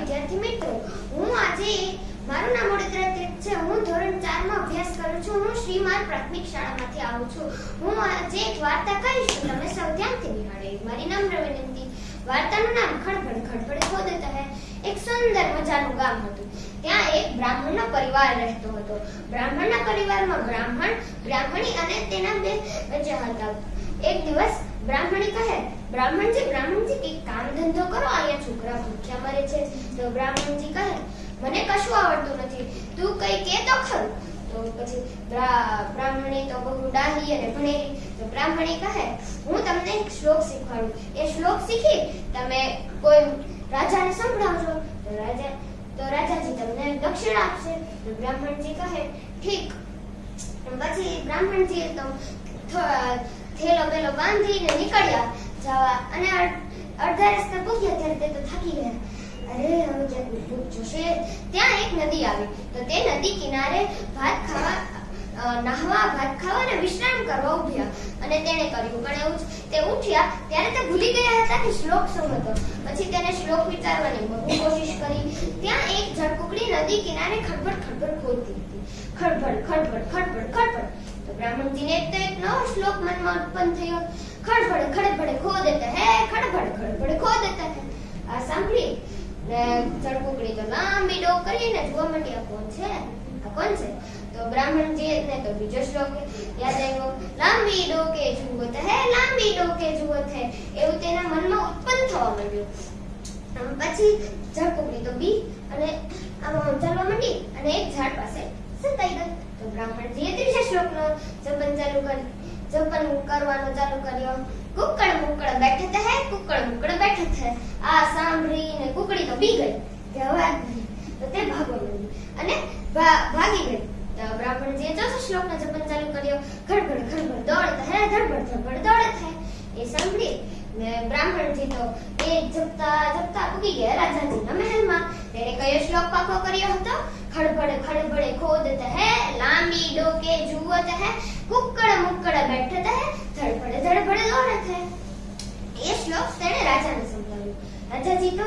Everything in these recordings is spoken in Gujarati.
વિદ્યાર્થી મિત્રો હું આજે મારું નામ વડોદરા છે. હું ધોરણ 4 માં અભ્યાસ કરું છું, હું શ્રીમાન પ્રાથમિક શાળામાંથી આવું છું. હું આજે એક વાર્તા કહીશ તમે સૌ ધ્યાનથી નિહાળે. મારી નમ્ર વિનંતી. વાર્તાનું નામ ખડભડ ખડભડ ખોદતા હે. એક સુંદર મજાનું ગામ હતું. ત્યાં એક બ્રાહ્મણનો પરિવાર રહેતો હતો. બ્રાહ્મણના પરિવારમાં બ્રાહ્મણ, બ્રાહ્મણી અને તેના બે બચ્ચા હતા. એક દિવસ બ્રાહ્મણી કહે, બ્રાહ્મણજી બ્રાહ્મણજી, કંઈક કામ ધંધો કરો, અહીંયા છોકરા ભૂખ્યા મરે છે. તો બ્રાહ્મણજી કહે, મને કશું આવડતું નથી. તું કઈ કે તો ખરું? પછી બ્રા- બ્રાહ્મણી તો બહુ ડાહી અને ભણેલી. તો બ્રાહ્મણી કહે, હું તમને શ્લોક શીખવાડું. એ શ્લોક શીખી તમે કોઈ રાજાને સંભળાવજો. તો રાજા, તો રાજાજી તમને દક્ષિણ આપશે. તો બ્રાહ્મણજી કહે, ઠીક. પછી બ્રાહ્મણજી તો થેલો બેલો બાંધીને નીકળ્યા. જવા અને અડ- અડધા રસ્તે પૂગ્યા ત્યારે તે તો થાકી ગયા. અરે, હવે જોશે, ત્યાં એક નદી આવી. તો તે નદી કિનારે ભાત ખાવા નાહવા, ભાત ખાવા અને વિશ્રામ કરવા ઉભ્યા. અને તેણે કર્યું. પણ એવું તે ઉઠ્યા ત્યારે તે ભૂલી ગયા હતા કે શ્લોક શું હતો. પછી તેને શ્લોક વિચારવાની બહુ કોશિશ કરી. ત્યાં એક જળકુકડી નદી કિનારે ખડબડ ખડબડ ખોલતી હતી. ખડબડ ખડબડ ખડબડ ખડબડ. તો બ્રાહ્મણજીને એક તો એક નવો શ્લોક મનમાં ઉત્પન્ન થયો. ખડબડ ખડબડ દેતા હે, ખડબડ ખડબડ દેતા હે. આ સાંભળી. ને ઝડકુકડી તો લાંબી ડોક કરીને જોવા માંડી આ કોણ છે? આ કોણ છે? તો બ્રાહ્મણજી ને તો બીજો શ્લોક યાદ આવ્યો. લાંબી ડોકે જુવત હે, લાંબી ડોકે જુવત હે, એવું તેના મનમાં ઉત્પન્ન થવા માંડ્યું. પછી ઝડકુકડી તો બી અને આમ ચાલવા માંડી અને એક ઝાડ પાસે સંતાઈ ગઈ. તો બ્રાહ્મણજીએ ત્રીજા શ્લોકનો જપન ચાલુ કરી જપન કરવાનો ચાલુ કર્યો. કુકડ મુકડ બેઠત હે, કુકડ મુકડ બેઠત હે. આ સાંભળીને કુકડી તો બી ગઈ. કે નહીં. તો તે ભાગવા માંડી અને ભાગી ગઈ. તો બ્રાહ્મણજીએ ચોથા શ્લોકનો જપન ચાલુ કર્યો. ખડબડ ખડબડ દોડત હે, ધડબડ ધડબડ દોડત હે. એ સાંભળી ને બ્રાહ્મણજી તો એ જપતા જપતા પૂગી ગયા. રાજાજીના મહેલમાં. તેણે કયો શ્લોક પાકો કર્યો હતો? ખડબડ ખડબડ ખોદત હે, લાંબી ડોકે જુવત હે કુકડ મુકડ બેઠત હે ધડબડ ધડબડ દોડત હે. એ શ્લોક તેણે રાજાને સંભળાવ્યો. રાજાજી તો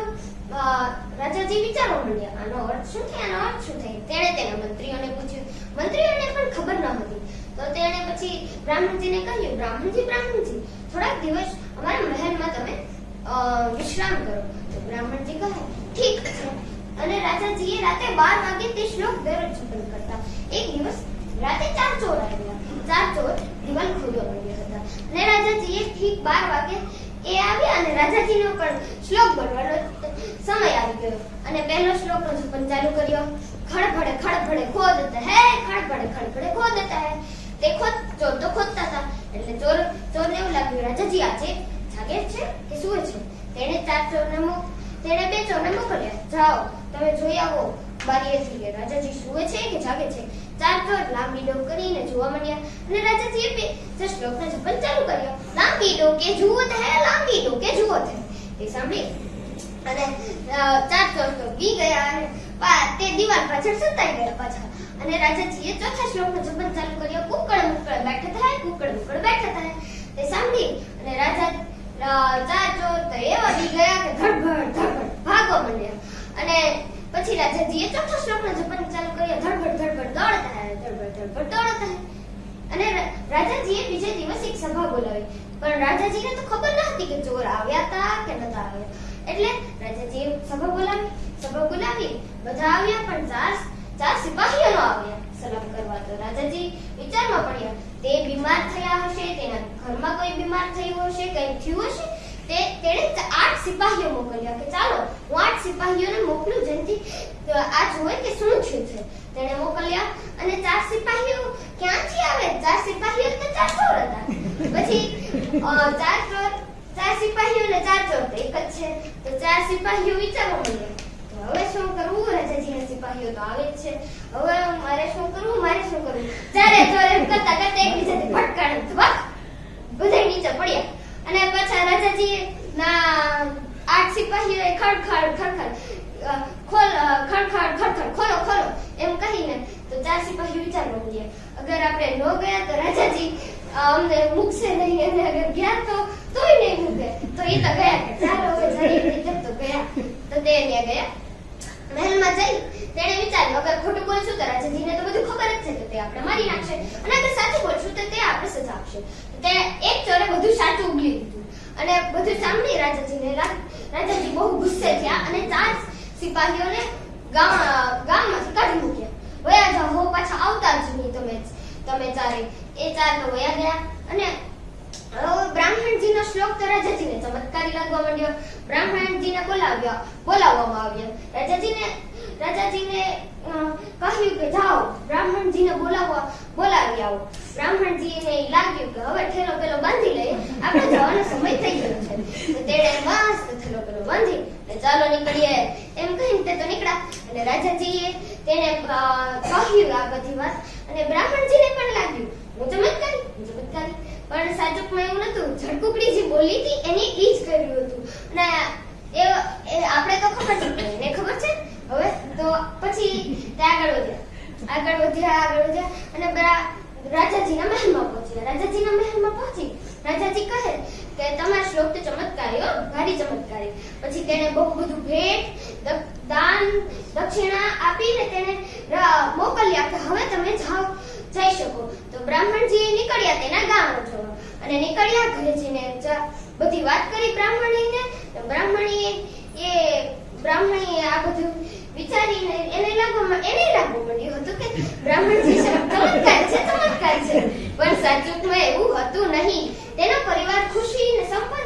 રાજાજી વિચારવા માંડ્યા, આનો અર્થ શું થાય આનો અર્થ શું થાય? તેણે તેના મંત્રીઓને પૂછ્યું. મંત્રીઓને પણ ખબર ન હતી. તો તેણે પછી બ્રાહ્મણજીને કહ્યું, બ્રાહ્મણજી બ્રાહ્મણજી, થોડાક દિવસ અમારા મહેલમાં તમે વિશ્રામ કરો. તો બ્રાહ્મણજી કહે અને રાજાજીએ રાતે બાર વાગે તે શ્લોક દરરોજ જપન કરતા. એક દિવસ રાતે ચાર ચોર આવ્યા. ચાર ચોર દિવાલ ખોદવા માંડ્યા હતા. અને રાજાજીએ ઠીક બાર વાગે એ આવ્યા અને રાજાજીનો પણ શ્લોક બોલવાનો સમય આવી ગયો. અને પહેલો શ્લોકનો જપન ચાલુ કર્યો. ખડભડે ખડભડે ખોદત હે, ખડભડે ખડભડે ખોદત હે. તે ખોદ, ચોર તો ખોદતા હતા. એટલે ચોર, ચોરને એવું લાગ્યું, રાજાજી, આજે જાગે છે કે સુવે છે? તેણે ચાર ચોરને મોક તેણે બે ચોરને મોકલ્યા. જાઓ. તમે જોઈ આવો બારીએથી કે રાજાજી સુવે છે કે જાગે છે? ચાર ચોર લાંબી ડોક કરીને જોવા માંડ્યા અને રાજાજીએ જે શ્લોકનો જપન ચાલુ કર્યો. લાંબી ડોકે જુઓ હે, લાંબી ડોકે જુઓ છે એ સાંભળી. અને ચાર ચોર તો બી ગયા અને તે દિવાલ પાછળ સતાઈ ગયા પાછા. અને રાજાજીએ ચોથા શ્લોકનો જપન ચાલુ કર્યો. કુકડ મુકડ બેઠા થાય કુકડ મુકડ બેઠા થાય. તે સાંભળી. અને રાજા ચાર ચોર તો એવા બી ગયા કે ધડબડ ધડબડ ભાગવા માંડ્યા અને પછી રાજાજીએ ચોથા શ્લોકનો જપન ચાલુ કર્યો. ધડબડ ધડબડ દોડતા હે ધડબડ ધડબડ દોડતા હે અને રાજાજીએ બીજે દિવસ એક સભા બોલાવી. પણ રાજાજીને તો ખબર ન હતી કે ચોર આવ્યા હતા કે નતા આવ્યા. એટલે રાજાજીએ સભા બોલાવી. સભા બોલાવી. બધા આવ્યા, પણ ચાર ચાર સિપાહીઓ ન આવ્યા. સલામ કરવા તો રાજાજી વિચારમાં પડ્યા, તે બીમાર થયા હશે, તેના ઘરમાં કોઈ બીમાર થયું હશે, કંઈ થયું હશે? તે તેણે આઠ સિપાહીઓ મોકલ્યા કે ચાલો, હું આઠ સિપાહીઓને મોકલું જેથી આ જોવે કે શું થયું છે. તેણે મોકલ્યા અને ચાર સિપાહીઓ ક્યાંથી આવે? ચાર સિપાહીઓ તો ચાર ચોર હતા. પછી ચાર ચોર, ચાર સિપાહીઓ ને ચાર ચોર તો એક જ છે. તો ચાર સિપાહીઓ વિચારવા મળ્યા તો હવે શું કરવું? રાજાજીના સિપાહીઓ તો આવે જ છે. હવે મારે શું કરવું? મારે શું કરવું? ચારે ચોરે કરતા કરતા એકબીજાથી ભટકાણે ધબક બધા નીચે પડ્યા. અને પછી રાજાજી ના આઠ સિપાહીઓએ ખડખડ ખડખડ ખોલ ખડખડ ખડખડ ખોલો ખોલો, એમ કહીને તો ચાર સિપાહીઓ વિચાર માંડ્યા. અગર આપણે ન ગયા તો રાજાજી અમને મૂકશે નહીં અને અગર ગયા તો તોય નહીં મૂકે. તો એ તો ગયા ચાલો હવે જઈએ તો ગયા. તો તે ત્યાં ગયા. મહેલમાં જઈ તેણે વિચાર્યું, અગર ખોટું બોલશું તો રાજાજીને તો બધું ખબર જ છે કે તે આપણે મારી નાખશે અને અગર સાચું બોલશું તો તે આપણે સજા આપશે. તે એક ચોરે બધું સાચું ઉગલી દીધું અને બધું સાંભળી રાજાજીને રાજાજી બહુ ગુસ્સે થયા અને ચાર સિપાહીઓને ગામ, ગામમાંથી કાઢી મૂક્યા. વયા જાઓ, હો પાછા આવતા જ નહીં તમે તમે ચારે. એ ચાર તો વયા ગયા અને બ્રાહ્મણજીનો શ્લોક તો રાજાજીને ચમત્કારી લાગવા માંડ્યો. બ્રાહ્મણજીને બોલાવ્યા, બોલાવવામાં આવ્યા. રાજાજીને રાજાજીને કહ્યું કે જાઓ, બ્રાહ્મણજીને બોલાવવા, બોલાવી આવો. બ્રાહ્મણજીને લાગ્યું કે હવે ઠેલો પેલો બાંધી લઈએ આપણે જવાનો સમય થઈ ગયો છે. તેણે મસ્ત ઠેલો પેલો બાંધી ને ચાલો નીકળીએ. એમ કહીને તે તો નીકળ્યા. અને રાજાજીએ તેને કહ્યું આ બધી વાત, અને બ્રાહ્મણજીને પણ લાગ્યું. હું તો હું ચમત્કારી પણ સાચુકમાં એવું નતું. ઝડકુકડી જે બોલી હતી, એને ઈ જ કર્યું હતું. અને એ એ આપણે તો ખબર છે એને ખબર છે? હવે તો પછી તે આગળ વધ્યા. આગળ વધ્યા આગળ વધ્યા. અને બરા, રાજાજીના મહેલમાં પહોંચ્યા. રાજાજીના મહેલમાં પહોંચી. રાજાજી કહે કે, તમારા શ્લોક તો ચમત્કારી હો, ભારી ચમત્કારી. પછી તેણે બહુ બધું ભેટ દ- દાન દક્ષિણા આપીને તેને ર- મોકલ્યા કે હવે તમે જાઓ જઈ શકો. તો બ્રાહ્મણજી નીકળ્યા તેના ગામ જોવા. અને નીકળ્યા ઘરે બધી વાત કરી બ્રાહ્મણીને. બ્રાહ્મણીએ એ, બ્રાહ્મણીએ આ બધું વિચારીને એને લાગવામાં, એને લાગવા માંડ્યું હતું કે બ્રાહ્મણજી ચમત્કાર છે ચમત્કાર છે. પણ સાચુકમાં એવું હતું નહીં. તેનો પરિવાર ખુશી ને સંપન્ન